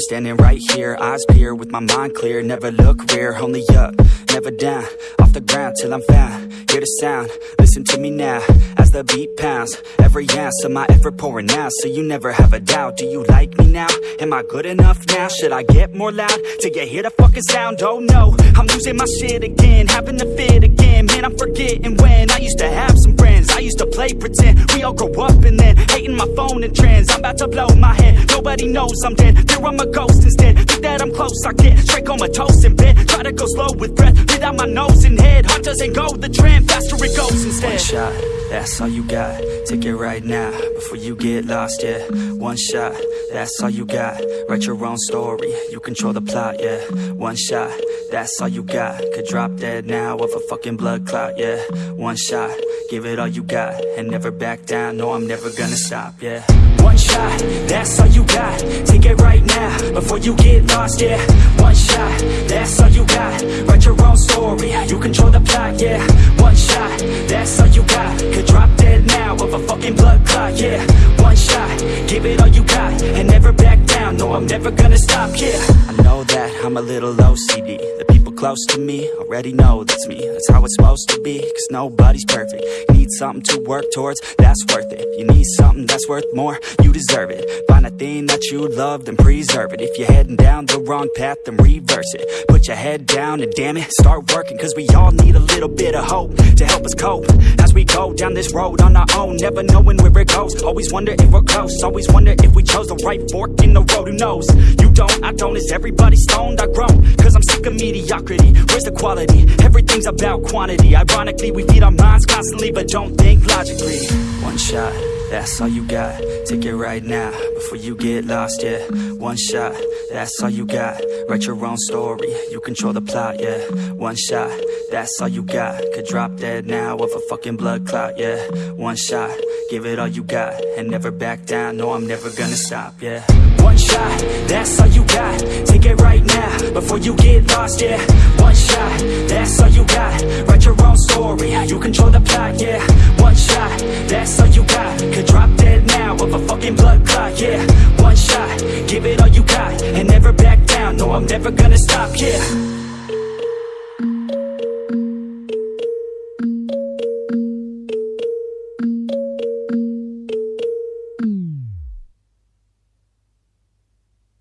Standing right here, eyes peer with my mind clear. Never look rear, only up, never down. Off the ground till I'm found. Hear the sound, listen to me now. As the beat pounds, every ounce of my effort pouring out. So you never have a doubt, do you like me now? Am I good enough now? Should I get more loud? To get hear the fucking sound? Oh no, I'm losing my shit again Having to fit again, man I'm forgetting when I used to have some friends, I used to play pretend. We all grow up and then hating my phone and trends. I'm about to blow my head, nobody knows I'm dead. Fear I'm a ghost instead, think that I'm close I get straight comatose in bed, try to go slow with breath. Breathe out my nose and head, heart doesn't go the trend Faster it goes instead. One shot, that's all you got, take it right now Before you get lost, yeah. One shot, that's all you got. Write your own story, you control the plot, yeah. One shot, that's all you got. Could drop dead now of a fucking blood clot, yeah. One shot, give it all you got And never back down, no I'm never gonna stop, yeah. One shot, that's all you got. Take it right now, before you get lost, yeah. One shot, that's all you got. Write your own story, you control the plot, yeah never gonna stop, yeah. I know that I'm a little OCD close to me. Already know that's me. That's how it's supposed to be, cause nobody's perfect. Need something to work towards, that's worth it. You need something that's worth more, you deserve it. Find a thing that you love, then preserve it. If you're heading down the wrong path, then reverse it. Put your head down and damn it, start working Cause we all need a little bit of hope to help us cope. As we go down this road on our own, never knowing where it goes. Always wonder if we're close, always wonder if we chose the right fork in the road. Who knows, you don't, I don't, is everybody stoned? I've grown, cause I'm sick of mediocrity Where's the quality? Everything's about quantity. Ironically, we feed our minds constantly But don't think logically. One shot, that's all you got. Take it right now, before you get lost, yeah. One shot, that's all you got. Write your own story, you control the plot, yeah. One shot, that's all you got. Could drop dead now of a fucking blood clot, yeah. One shot, give it all you got And never back down, no I'm never gonna stop, yeah. One shot, that's all you got. Take it right now, before you get lost, yeah. One shot, that's all you got. Write your own story, you control the plot, yeah. One I'm never gonna stop, yeah